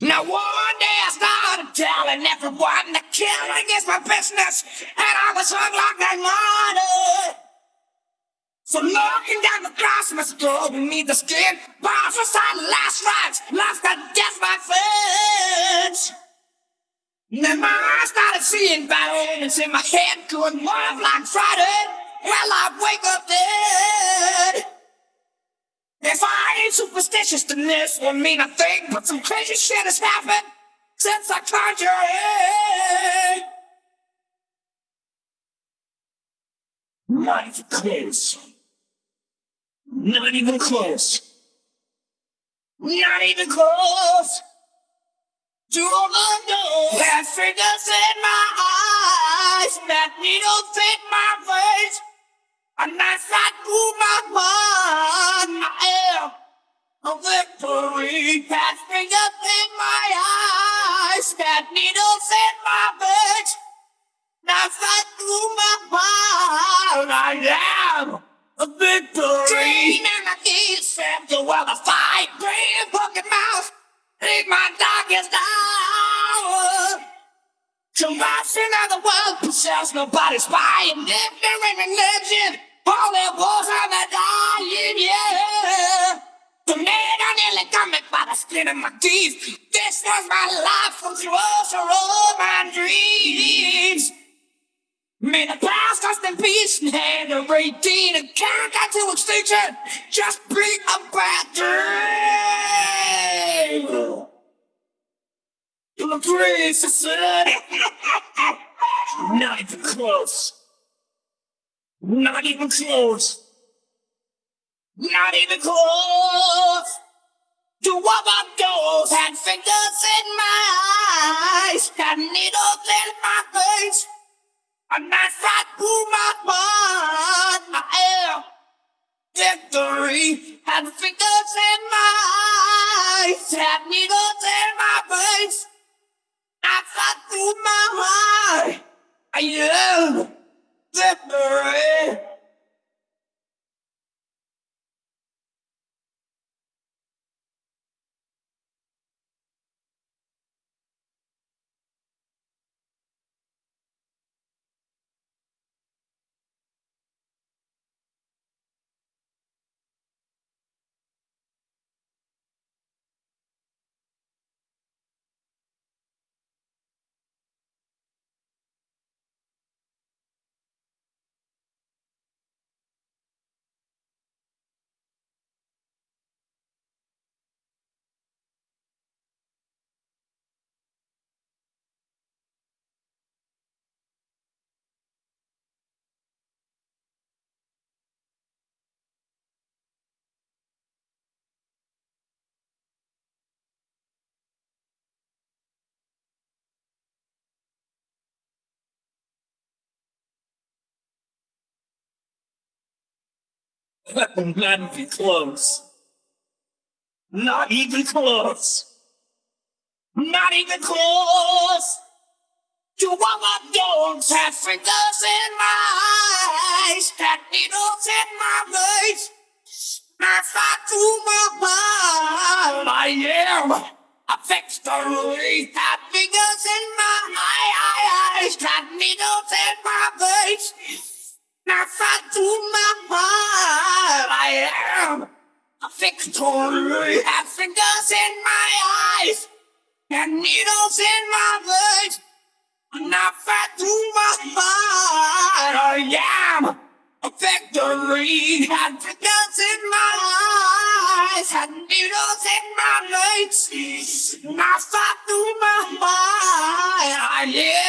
Now one day I started telling everyone that killing is my business, and I was hung like that money. So looking down the glass must go beneath the skin. Bars inside the last rites, life got death my friends. Then my eyes started seeing violence in my head, going wild like Friday. Well, I wake up dead. Ain't superstitious, then this won't mean a thing. But some crazy shit has happened since I conjured it. Not even close. Not even close. Not even close. To the door. That fingers in my eyes. That needle fit my face. A knife that through my mind. I am victory. That fingers in my eyes. That needles in my face. Knife that through my mind. I am a victory. Dream and I need to well the world, I fight. Brain, pocket mouth. Ain't my darkest hour. Corruption of the world possess nobody's spying. Ignorant religion. All it was skin my teeth. This was my life from closer all my dreams. May the past rest in peace and hand of 18 and down to extinction. Just be a bad dream. To the praise society. Not even close. Not even close. Not even close. To what my doors had fingers in my eyes, had needles in my face. And that's right through my mind. I am victory. Had fingers in my eyes, had needles in my face. That's right through my mind. I am Not even close. Not even close. Not even close. To what my dogs have fingers in my eyes, had needles in my veins. I fight through my mind. I am a victory. Had fingers in my eyes, had needles in my veins. I am a victory. Have fingers in my eyes and needles in my. And I fight through my mind. I am a victory. Had fingers in my eyes and needles in my. And I fight through my mind. I am.